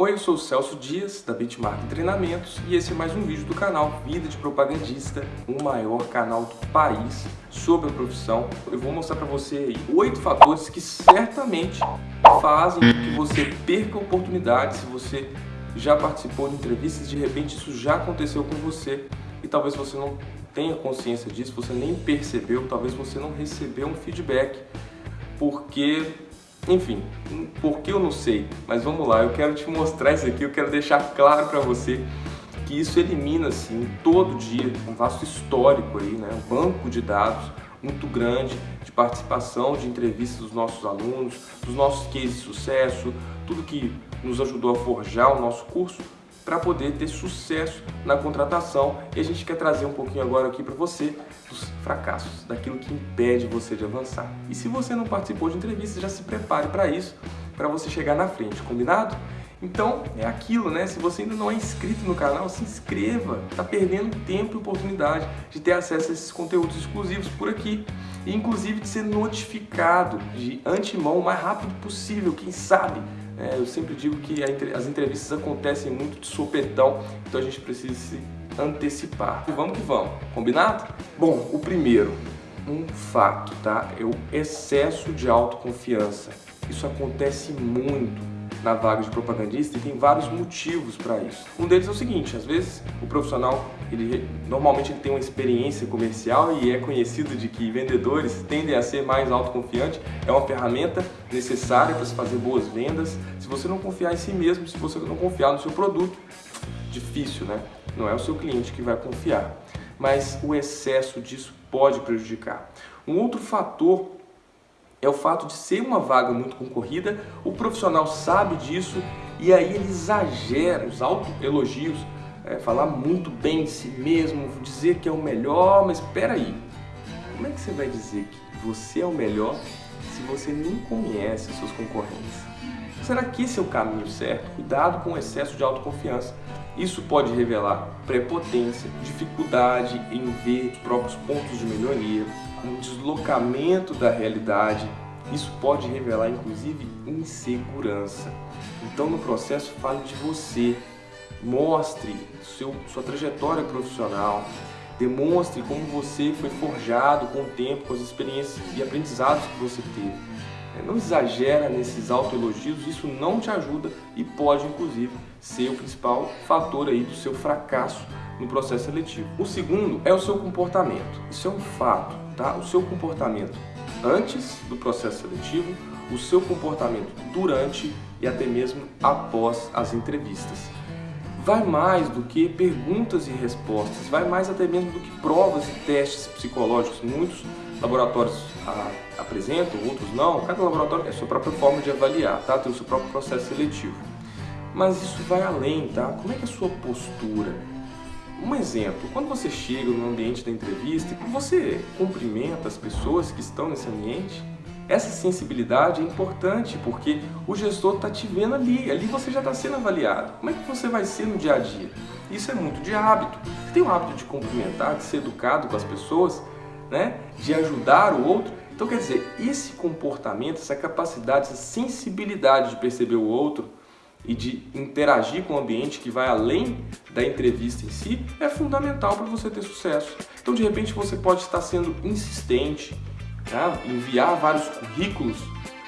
Oi, eu sou o Celso Dias, da Bitmark Treinamentos, e esse é mais um vídeo do canal Vida de Propagandista, o maior canal do país sobre a profissão. Eu vou mostrar para você aí oito fatores que certamente fazem que você perca oportunidades se você já participou de entrevistas, de repente isso já aconteceu com você e talvez você não tenha consciência disso, você nem percebeu, talvez você não recebeu um feedback, porque enfim, por que eu não sei, mas vamos lá, eu quero te mostrar isso aqui, eu quero deixar claro para você que isso elimina, assim, todo dia, um vasto histórico aí, né, um banco de dados muito grande de participação de entrevistas dos nossos alunos, dos nossos cases de sucesso, tudo que nos ajudou a forjar o nosso curso, para poder ter sucesso na contratação. E a gente quer trazer um pouquinho agora aqui para você dos fracassos, daquilo que impede você de avançar. E se você não participou de entrevista, já se prepare para isso, para você chegar na frente, combinado? Então, é aquilo, né? Se você ainda não é inscrito no canal, se inscreva. Tá perdendo tempo e oportunidade de ter acesso a esses conteúdos exclusivos por aqui. E, inclusive, de ser notificado de antemão o mais rápido possível, quem sabe é, eu sempre digo que as entrevistas acontecem muito de sopetão, então a gente precisa se antecipar. E vamos que vamos, combinado? Bom, o primeiro, um fato, tá? É o excesso de autoconfiança. Isso acontece muito na vaga de propagandista e tem vários motivos para isso. Um deles é o seguinte, às vezes o profissional, ele normalmente ele tem uma experiência comercial e é conhecido de que vendedores tendem a ser mais autoconfiantes, é uma ferramenta necessária para se fazer boas vendas. Se você não confiar em si mesmo, se você não confiar no seu produto, difícil, né? Não é o seu cliente que vai confiar. Mas o excesso disso pode prejudicar. Um outro fator é o fato de ser uma vaga muito concorrida, o profissional sabe disso e aí ele exagera os autoelogios, é, falar muito bem de si mesmo, dizer que é o melhor, mas espera aí, como é que você vai dizer que você é o melhor se você nem conhece seus concorrentes? Será que esse é o caminho certo? Cuidado com o excesso de autoconfiança. Isso pode revelar prepotência, dificuldade em ver os próprios pontos de melhoria, um deslocamento da realidade. Isso pode revelar, inclusive, insegurança. Então, no processo, fale de você. Mostre seu, sua trajetória profissional. Demonstre como você foi forjado com o tempo, com as experiências e aprendizados que você teve. É, não exagera nesses autoelogios, isso não te ajuda e pode, inclusive, ser o principal fator aí do seu fracasso no processo seletivo. O segundo é o seu comportamento. Isso é um fato, tá? O seu comportamento antes do processo seletivo, o seu comportamento durante e até mesmo após as entrevistas. Vai mais do que perguntas e respostas, vai mais até mesmo do que provas e testes psicológicos. Muitos laboratórios a, apresentam, outros não. Cada laboratório tem a sua própria forma de avaliar, tá? Tem o seu próprio processo seletivo. Mas isso vai além, tá? Como é que é a sua postura? Um exemplo, quando você chega no ambiente da entrevista e você cumprimenta as pessoas que estão nesse ambiente, essa sensibilidade é importante porque o gestor está te vendo ali, ali você já está sendo avaliado. Como é que você vai ser no dia a dia? Isso é muito de hábito. Você tem o hábito de cumprimentar, de ser educado com as pessoas, né? de ajudar o outro. Então quer dizer, esse comportamento, essa capacidade, essa sensibilidade de perceber o outro, e de interagir com o ambiente que vai além da entrevista em si é fundamental para você ter sucesso. Então, de repente, você pode estar sendo insistente, tá? enviar vários currículos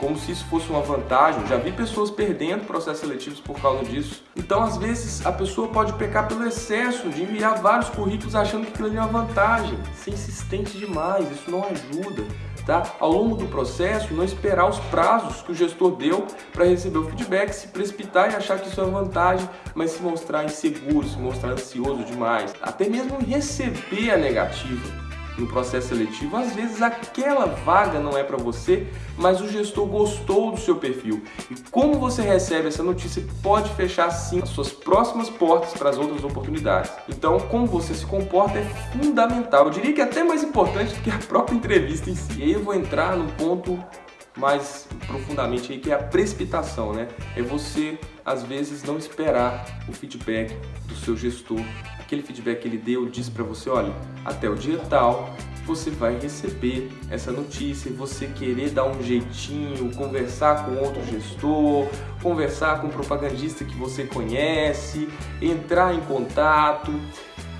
como se isso fosse uma vantagem. Já vi pessoas perdendo processos seletivos por causa disso. Então, às vezes, a pessoa pode pecar pelo excesso de enviar vários currículos achando que aquilo é uma vantagem. Ser insistente demais, isso não ajuda tá? Ao longo do processo, não esperar os prazos que o gestor deu para receber o feedback, se precipitar e achar que isso é vantagem, mas se mostrar inseguro, se mostrar ansioso demais, até mesmo receber a negativa no processo seletivo, às vezes aquela vaga não é para você, mas o gestor gostou do seu perfil. E como você recebe essa notícia pode fechar sim as suas próximas portas para as outras oportunidades. Então, como você se comporta é fundamental. Eu diria que é até mais importante do que a própria entrevista em si. E aí eu vou entrar no ponto mais profundamente aí, que é a precipitação, né? É você, às vezes, não esperar o feedback do seu gestor. Aquele feedback que ele deu, disse para você, olha, até o dia tal, você vai receber essa notícia e você querer dar um jeitinho, conversar com outro gestor, conversar com um propagandista que você conhece, entrar em contato,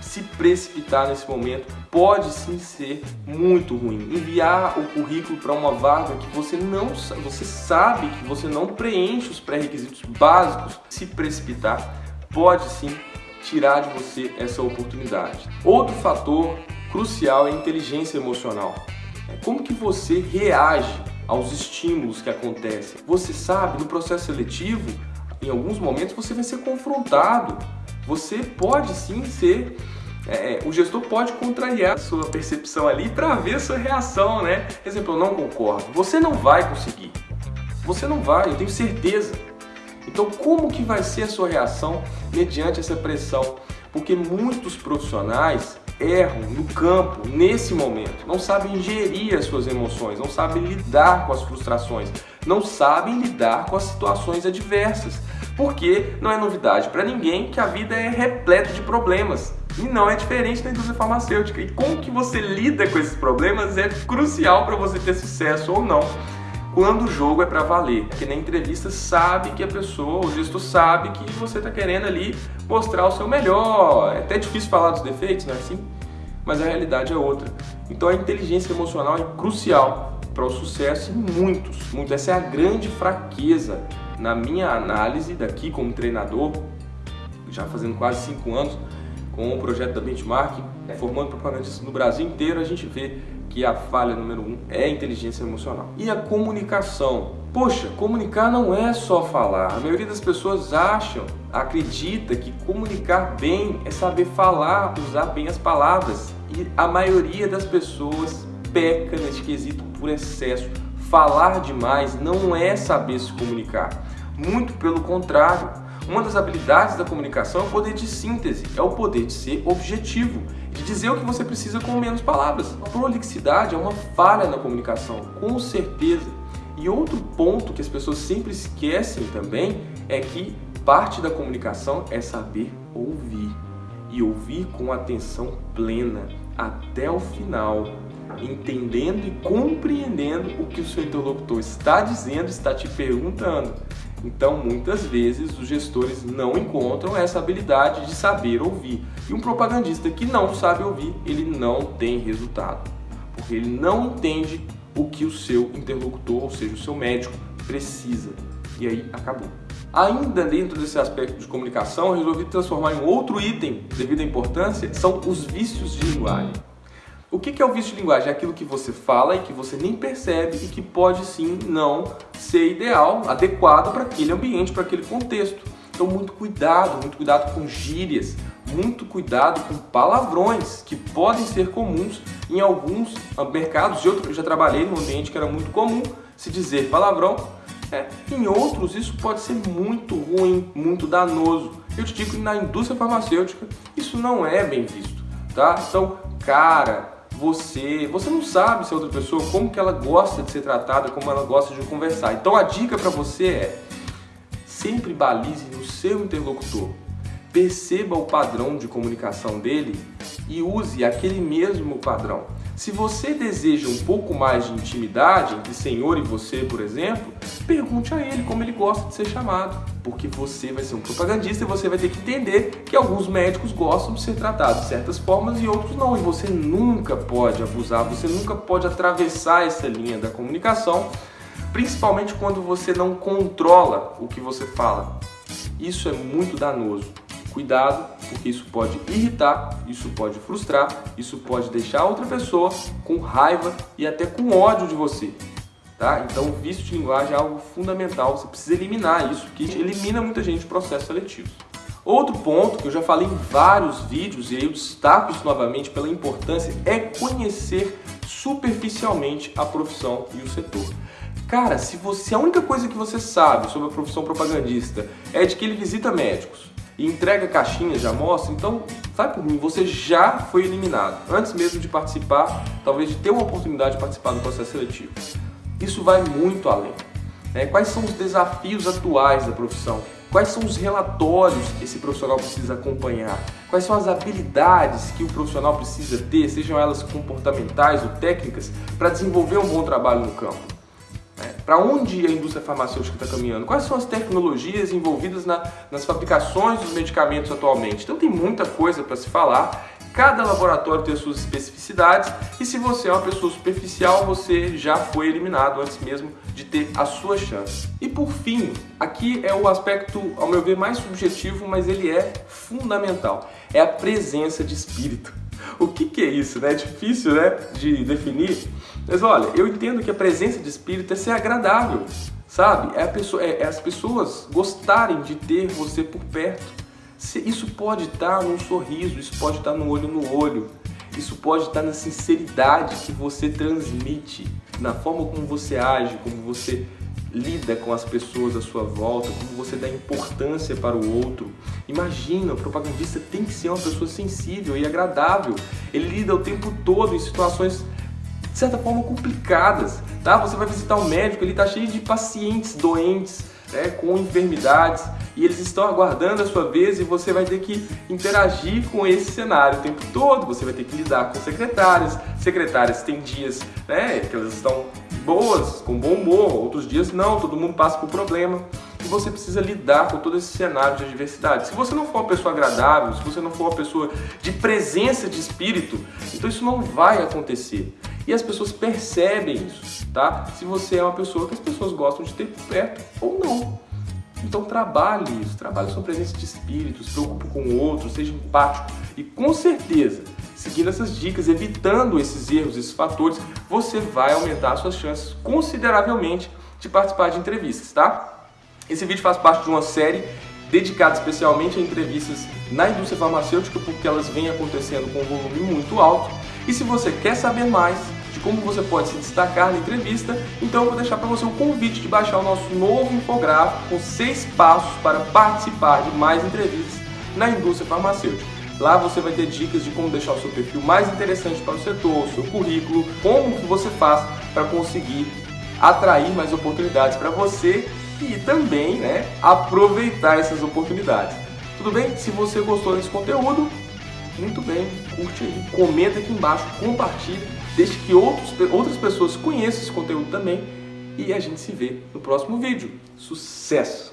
se precipitar nesse momento pode sim ser muito ruim. Enviar o currículo para uma vaga que você não você sabe que você não preenche os pré-requisitos básicos, se precipitar pode sim tirar de você essa oportunidade. Outro fator crucial é a inteligência emocional. É como que você reage aos estímulos que acontecem. Você sabe, no processo seletivo, em alguns momentos você vai ser confrontado. Você pode sim ser é, é o gestor pode contrariar a sua percepção ali para ver a sua reação, né? Exemplo, eu não concordo. Você não vai conseguir. Você não vai, eu tenho certeza. Então, como que vai ser a sua reação mediante essa pressão? Porque muitos profissionais erram no campo nesse momento, não sabem gerir as suas emoções, não sabem lidar com as frustrações, não sabem lidar com as situações adversas. Porque não é novidade para ninguém que a vida é repleta de problemas. E não é diferente da indústria farmacêutica. E como que você lida com esses problemas é crucial para você ter sucesso ou não quando o jogo é para valer. Que na entrevista sabe que a pessoa, o gestor sabe que você está querendo ali mostrar o seu melhor. É até difícil falar dos defeitos, não é assim? Mas a realidade é outra. Então a inteligência emocional é crucial para o sucesso em muitos, muitos. Essa é a grande fraqueza na minha análise daqui como treinador, já fazendo quase cinco anos, com o projeto da Benchmark, formando propagandistas no Brasil inteiro, a gente vê que a falha número um é a inteligência emocional. E a comunicação. Poxa, comunicar não é só falar. A maioria das pessoas acham, acredita que comunicar bem é saber falar, usar bem as palavras. E a maioria das pessoas peca nesse quesito por excesso. Falar demais não é saber se comunicar. Muito pelo contrário. Uma das habilidades da comunicação é o poder de síntese, é o poder de ser objetivo de dizer o que você precisa com menos palavras. A prolixidade é uma falha na comunicação, com certeza. E outro ponto que as pessoas sempre esquecem também é que parte da comunicação é saber ouvir. E ouvir com atenção plena até o final, entendendo e compreendendo o que o seu interlocutor está dizendo, está te perguntando. Então, muitas vezes, os gestores não encontram essa habilidade de saber ouvir. E um propagandista que não sabe ouvir, ele não tem resultado. Porque ele não entende o que o seu interlocutor, ou seja, o seu médico, precisa. E aí, acabou. Ainda dentro desse aspecto de comunicação, resolvi transformar em outro item, devido à importância, são os vícios de linguagem. O que é o vício de linguagem? É aquilo que você fala e que você nem percebe e que pode sim não ser ideal, adequado para aquele ambiente, para aquele contexto. Então muito cuidado, muito cuidado com gírias, muito cuidado com palavrões que podem ser comuns em alguns mercados. Eu já trabalhei num ambiente que era muito comum se dizer palavrão. É, em outros isso pode ser muito ruim, muito danoso. Eu te digo que na indústria farmacêutica isso não é bem visto, tá? Então, cara, você, você não sabe se a outra pessoa, como que ela gosta de ser tratada, como ela gosta de conversar. Então a dica para você é, sempre balize no seu interlocutor. Perceba o padrão de comunicação dele e use aquele mesmo padrão. Se você deseja um pouco mais de intimidade entre senhor e você, por exemplo, pergunte a ele como ele gosta de ser chamado. Porque você vai ser um propagandista e você vai ter que entender que alguns médicos gostam de ser tratados de certas formas e outros não. E você nunca pode abusar, você nunca pode atravessar essa linha da comunicação, principalmente quando você não controla o que você fala. Isso é muito danoso. Cuidado, porque isso pode irritar, isso pode frustrar, isso pode deixar outra pessoa com raiva e até com ódio de você. Tá? Então, o vício de linguagem é algo fundamental, você precisa eliminar isso, que elimina muita gente do processo seletivo. Outro ponto que eu já falei em vários vídeos, e eu destaco isso novamente pela importância, é conhecer superficialmente a profissão e o setor. Cara, se você a única coisa que você sabe sobre a profissão propagandista é de que ele visita médicos, e entrega caixinhas de amostra, então, sai por mim, você já foi eliminado, antes mesmo de participar, talvez de ter uma oportunidade de participar do processo seletivo. Isso vai muito além. Né? Quais são os desafios atuais da profissão? Quais são os relatórios que esse profissional precisa acompanhar? Quais são as habilidades que o profissional precisa ter, sejam elas comportamentais ou técnicas, para desenvolver um bom trabalho no campo? Para onde a indústria farmacêutica está caminhando? Quais são as tecnologias envolvidas na, nas fabricações dos medicamentos atualmente? Então tem muita coisa para se falar Cada laboratório tem as suas especificidades e se você é uma pessoa superficial, você já foi eliminado antes mesmo de ter a sua chance. E por fim, aqui é o aspecto, ao meu ver, mais subjetivo, mas ele é fundamental. É a presença de espírito. O que, que é isso? Né? É difícil né, de definir, mas olha, eu entendo que a presença de espírito é ser agradável, sabe? É, pessoa, é, é as pessoas gostarem de ter você por perto. Isso pode estar num sorriso, isso pode estar no olho no olho, isso pode estar na sinceridade que você transmite, na forma como você age, como você lida com as pessoas à sua volta, como você dá importância para o outro. Imagina, o propagandista tem que ser uma pessoa sensível e agradável. Ele lida o tempo todo em situações de certa forma complicadas, tá? Você vai visitar um médico, ele está cheio de pacientes doentes, né, com enfermidades e eles estão aguardando a sua vez e você vai ter que interagir com esse cenário o tempo todo. Você vai ter que lidar com secretárias. Secretárias têm dias né, que elas estão boas, com bom humor, outros dias não, todo mundo passa por problema. E você precisa lidar com todo esse cenário de adversidade. Se você não for uma pessoa agradável, se você não for uma pessoa de presença de espírito, então isso não vai acontecer. E as pessoas percebem isso, tá? Se você é uma pessoa que as pessoas gostam de ter perto ou não. Então trabalhe isso, trabalhe sua presença de espírito, se preocupe com o outro, seja empático e com certeza, seguindo essas dicas, evitando esses erros, esses fatores, você vai aumentar suas chances consideravelmente de participar de entrevistas, tá? Esse vídeo faz parte de uma série dedicada especialmente a entrevistas na indústria farmacêutica porque elas vêm acontecendo com um volume muito alto. E se você quer saber mais, de como você pode se destacar na entrevista, então eu vou deixar para você o convite de baixar o nosso novo infográfico com seis passos para participar de mais entrevistas na indústria farmacêutica. Lá você vai ter dicas de como deixar o seu perfil mais interessante para o setor, o seu currículo, como que você faz para conseguir atrair mais oportunidades para você e também né, aproveitar essas oportunidades. Tudo bem? Se você gostou desse conteúdo, muito bem, curte aí, comenta aqui embaixo, compartilhe, deixe que outros, outras pessoas conheçam esse conteúdo também e a gente se vê no próximo vídeo. Sucesso!